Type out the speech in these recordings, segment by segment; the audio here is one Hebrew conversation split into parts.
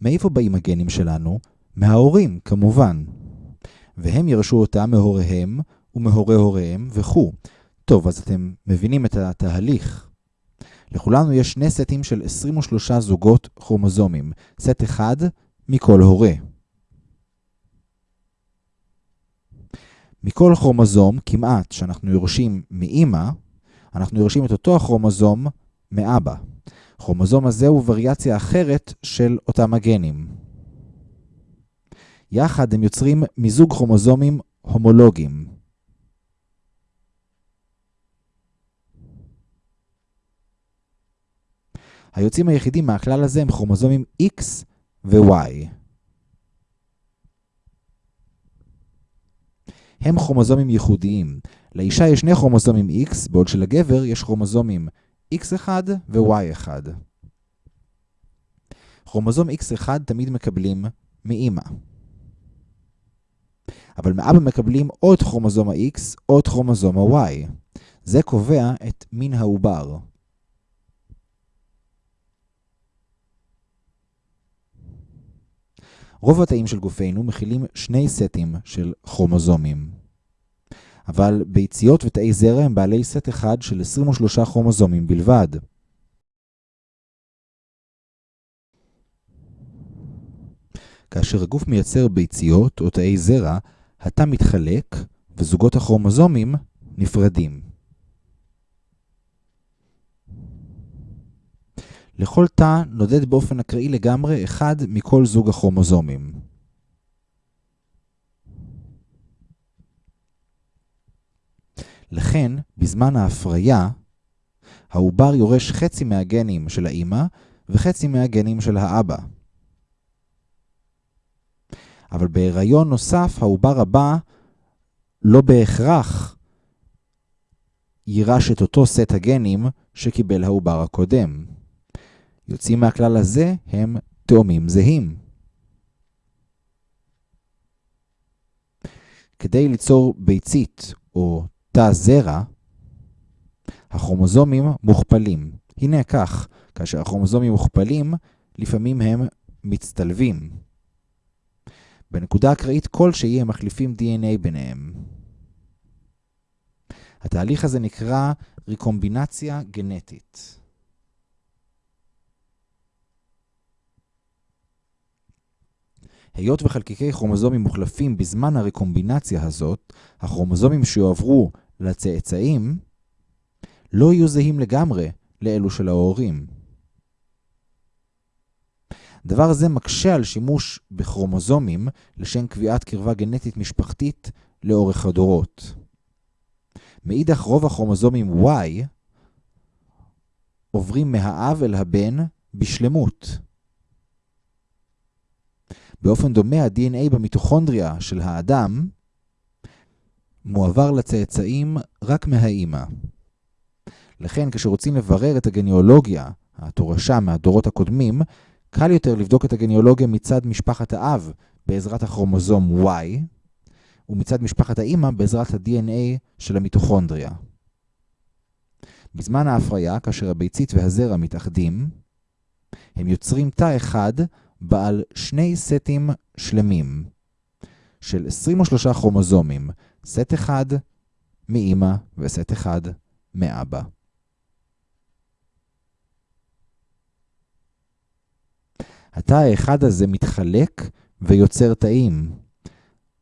מאיפה באים הגנים שלנו? מההורים, כמובן. והם ירשו אותם מהוריהם ומהורי הוריהם וכו'. טוב, אז אתם מבינים את התהליך. לכולנו יש שני סטים של 23 זוגות כרומוזומים, סט אחד מכל הורה. מכל כרומוזום, כמעט, שאנחנו יורשים מאמא, אנחנו יורשים את אותו הכרומוזום מאבא. כרומוזום הזה הוא וריאציה אחרת של אותם הגנים. יחד הם יוצרים מיזוג כרומוזומים הומולוגיים. היוצאים היחידים מהכלל הזה הם כרומוזומים X ו-Y. הם כרומוזומים ייחודיים. לאישה יש שני כרומוזומים X, בעוד שלגבר יש כרומוזומים X1 ו-Y1. כרומוזום X1 תמיד מקבלים מאמא. אבל מאבא מקבלים או את כרומוזום ה-X או את כרומוזום ה-Y. זה קובע את מין העובר. רוב התאים של גופנו מכילים שני סטים של כרומוזומים. אבל ביציות ותאי זרע הם בעלי סט אחד של 23 כרומוזומים בלבד. כאשר הגוף מייצר ביציות או תאי זרע, התא מתחלק וזוגות הכרומוזומים נפרדים. לכל תא נודד באופן אקראי לגמרי אחד מכל זוג הכרומוזומים. לכן, בזמן ההפריה, העובר יורש חצי מהגנים של האימא וחצי מהגנים של האבא. אבל בהיריון נוסף, העובר הבא לא בהכרח יירש את אותו סט הגנים שקיבל העובר הקודם. יוצאים מהכלל הזה הם תאומים זהים. כדי ליצור ביצית או תא זרע, הכרומוזומים מוכפלים. הנה כך, כאשר הכרומוזומים מוכפלים, לפעמים הם מצטלבים. בנקודה אקראית כלשהי הם מחליפים DNA ביניהם. התהליך הזה נקרא ריקומבינציה גנטית. היות וחלקיקי כרומוזומים מוחלפים בזמן הרקומבינציה הזאת, הכרומוזומים שיועברו לצאצאים לא יהיו זהים לגמרי לאלו של ההורים. דבר זה מקשה על שימוש בכרומוזומים לשם קביעת קרבה גנטית משפחתית לאורך הדורות. מאידך רוב הכרומוזומים Y עוברים מהאב אל הבן בשלמות. באופן דומה ה-DNA במיטוכונדריה של האדם מועבר לצאצאים רק מהאימא. לכן כשרוצים לברר את הגניאולוגיה, התורשה מהדורות הקודמים, קל יותר לבדוק את הגניאולוגיה מצד משפחת האב בעזרת הכרומוזום Y, ומצד משפחת האימא בעזרת ה-DNA של המיטוכונדריה. בזמן ההפריה, כאשר הביצית והזרע מתאחדים, הם יוצרים תא אחד בעל שני סטים שלמים של 23 כרומוזומים, סט אחד מאמא וסט אחד מאבא. התא האחד הזה מתחלק ויוצר תאים,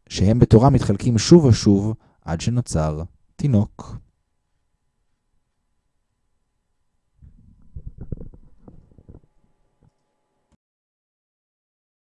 שהם בתורה מתחלקים שוב ושוב עד שנוצר תינוק.